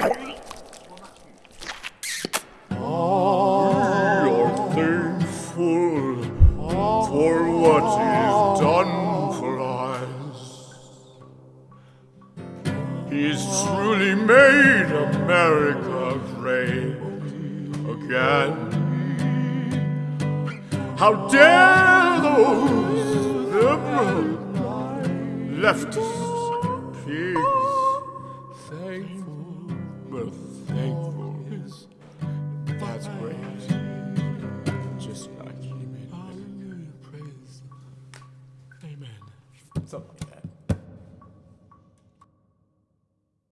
Ah, he's truly made America great again. How dare those liberal leftists, peace, think but thankful is God's grace, just like He made it. Amen. that